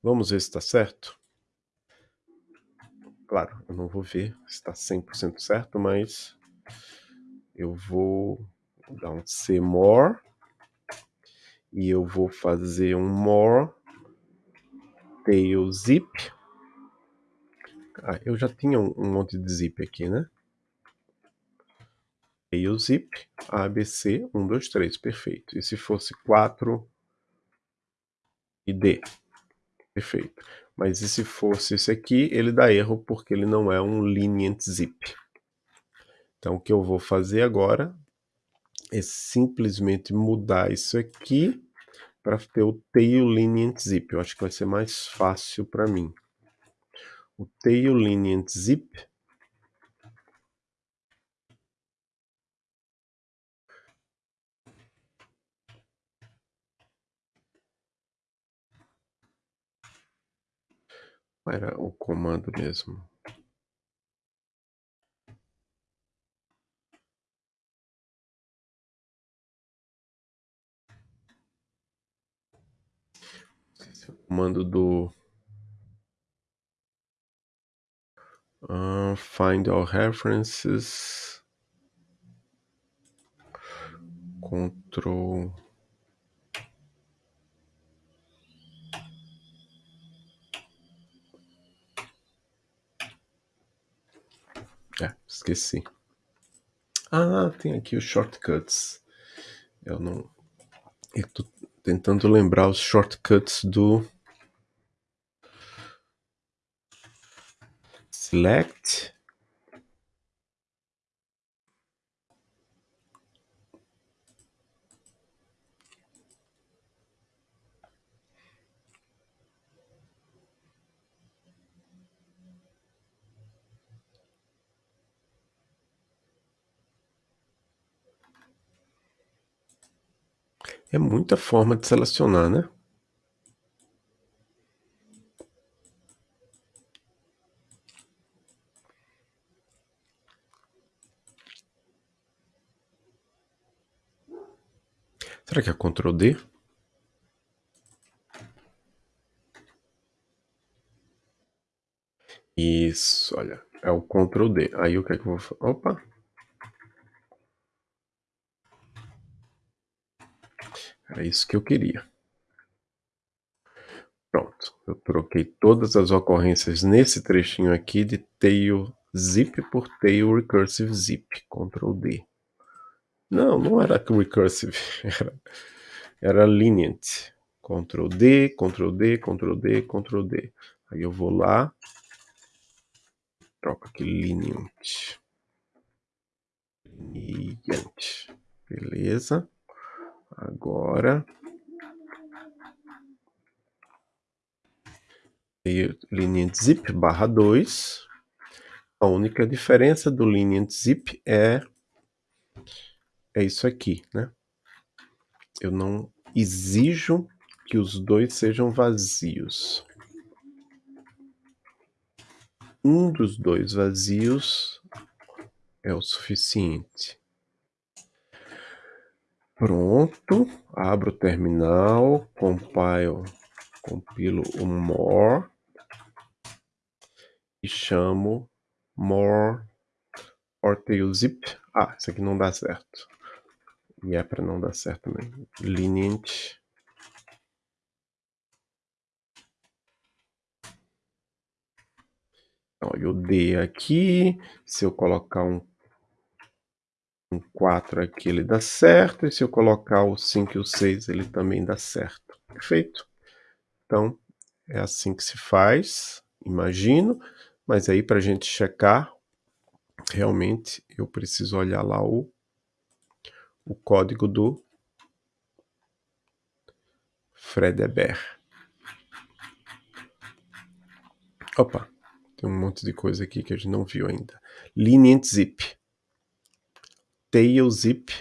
Vamos ver se está certo? Claro, eu não vou ver se está 100% certo, mas eu vou dar um C more e eu vou fazer um more tail zip. Ah, eu já tinha um, um monte de zip aqui, né? Tail zip, ABC, 1, 2, 3, perfeito. E se fosse 4 e D? Perfeito. Mas e se fosse esse aqui, ele dá erro porque ele não é um lenient zip. Então o que eu vou fazer agora é simplesmente mudar isso aqui para ter o tail lenient zip. Eu acho que vai ser mais fácil para mim. O tail lenient zip era o comando mesmo. comando do uh, find all references control é, esqueci. Ah, tem aqui os shortcuts. Eu não eu tô tentando lembrar os shortcuts do select É muita forma de selecionar, né? Será que é Ctrl D? Isso, olha, é o Ctrl D. Aí o que é que eu vou? Opa! Era isso que eu queria. Pronto, eu troquei todas as ocorrências nesse trechinho aqui de tail zip por tail recursive zip, Ctrl D. Não, não era recursive, era, era lenient. Ctrl D, Ctrl D, Ctrl D, Ctrl D. Aí eu vou lá, troco aqui lenient. Gigante. Beleza. Agora... Linear zip barra 2. A única diferença do linear zip é, é isso aqui, né? Eu não exijo que os dois sejam vazios. Um dos dois vazios é o suficiente. Pronto, abro o terminal, compile, compilo o more e chamo more or tail zip. Ah, isso aqui não dá certo. E é para não dar certo também. Lineage. Então, o D aqui, se eu colocar um, um 4 aqui, ele dá certo. E se eu colocar o 5 e o 6, ele também dá certo. Perfeito? Então, é assim que se faz, imagino. Mas aí, para a gente checar, realmente eu preciso olhar lá o, o código do Fredebert. Opa, tem um monte de coisa aqui que a gente não viu ainda. Lineant zip. Tail zip.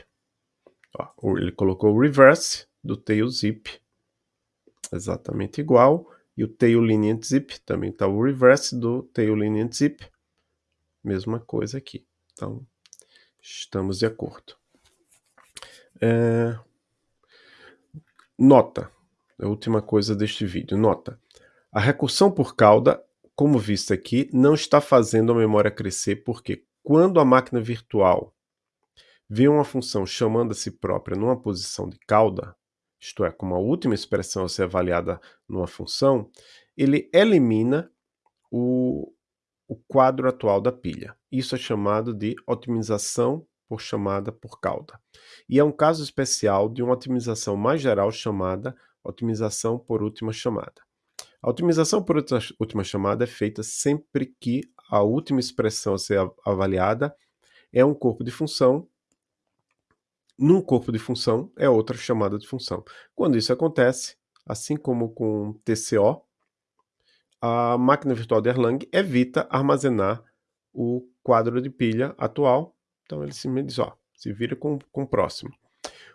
Ó, ele colocou o reverse do tail zip. Exatamente igual. E o tail lineant zip também está o reverse do tail lineant zip. Mesma coisa aqui. Então, estamos de acordo. É... Nota. A última coisa deste vídeo. Nota. A recursão por cauda como visto aqui, não está fazendo a memória crescer porque quando a máquina virtual vê uma função chamando a si própria numa posição de cauda, isto é, como a última expressão a ser avaliada numa função, ele elimina o, o quadro atual da pilha. Isso é chamado de otimização por chamada por cauda. E é um caso especial de uma otimização mais geral chamada otimização por última chamada. A otimização por última chamada é feita sempre que a última expressão a ser avaliada é um corpo de função. Num corpo de função é outra chamada de função. Quando isso acontece, assim como com TCO, a máquina virtual de Erlang evita armazenar o quadro de pilha atual. Então ele simplesmente diz, ó, se vira com, com o próximo.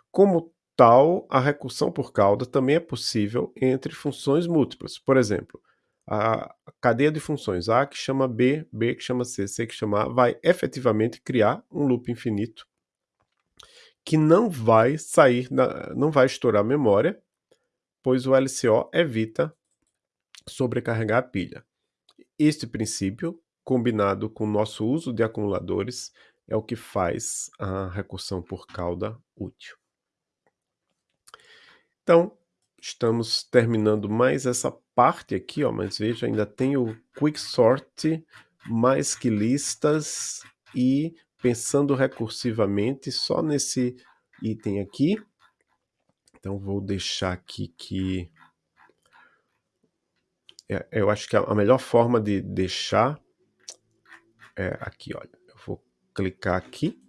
Como tal, a recursão por cauda também é possível entre funções múltiplas. Por exemplo, a cadeia de funções A que chama B, B que chama C, C que chama A, vai efetivamente criar um loop infinito que não vai sair, da, não vai estourar a memória, pois o LCO evita sobrecarregar a pilha. Este princípio, combinado com o nosso uso de acumuladores, é o que faz a recursão por cauda útil. Então, estamos terminando mais essa parte aqui, ó, mas veja, ainda tem o Quicksort, mais que listas e pensando recursivamente só nesse item aqui. Então vou deixar aqui que... É, eu acho que a melhor forma de deixar é aqui, olha. Eu vou clicar aqui.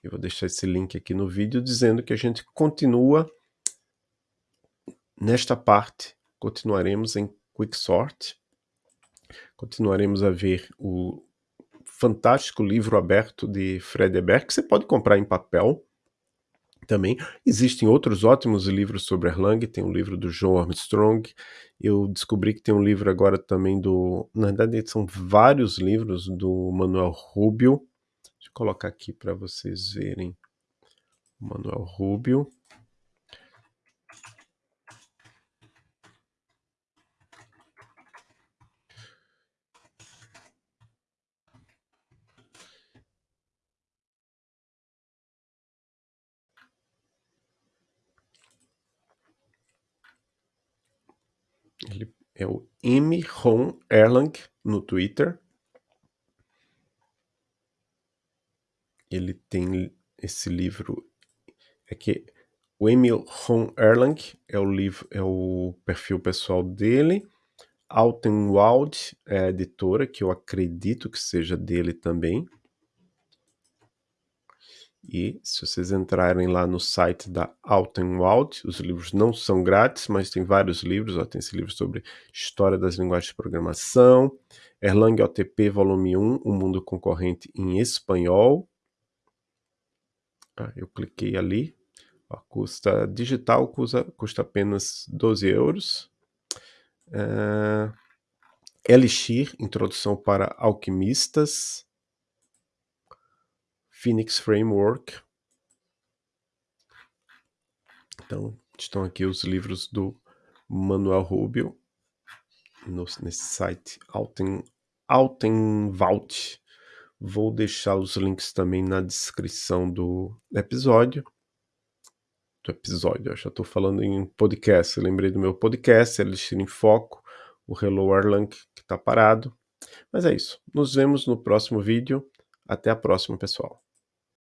Eu vou deixar esse link aqui no vídeo dizendo que a gente continua Nesta parte, continuaremos em Quicksort, continuaremos a ver o fantástico livro aberto de Fred Ebert, que você pode comprar em papel também. Existem outros ótimos livros sobre Erlang, tem um livro do Joe Armstrong, eu descobri que tem um livro agora também do... Na verdade, são vários livros do Manuel Rubio. Deixa eu colocar aqui para vocês verem. Manuel Rubio. Ele é o M. Ron Erlang no Twitter. Ele tem esse livro. É que o Emil Ron Erlang é o livro, é o perfil pessoal dele. Altenwald é a editora, que eu acredito que seja dele também. E se vocês entrarem lá no site da Altenwald, os livros não são grátis, mas tem vários livros, ó, tem esse livro sobre História das Linguagens de Programação, Erlang OTP Volume 1, O Mundo Concorrente em Espanhol. Ah, eu cliquei ali, ó, custa digital, custa, custa apenas 12 euros. Uh, Elixir, Introdução para Alquimistas, Phoenix Framework. Então, estão aqui os livros do Manuel Rubio no, nesse site Alten, Altenwald. Vou deixar os links também na descrição do episódio. Do episódio, eu já estou falando em podcast. Eu lembrei do meu podcast, Elixir em Foco, o Hello Erlang, que está parado. Mas é isso. Nos vemos no próximo vídeo. Até a próxima, pessoal.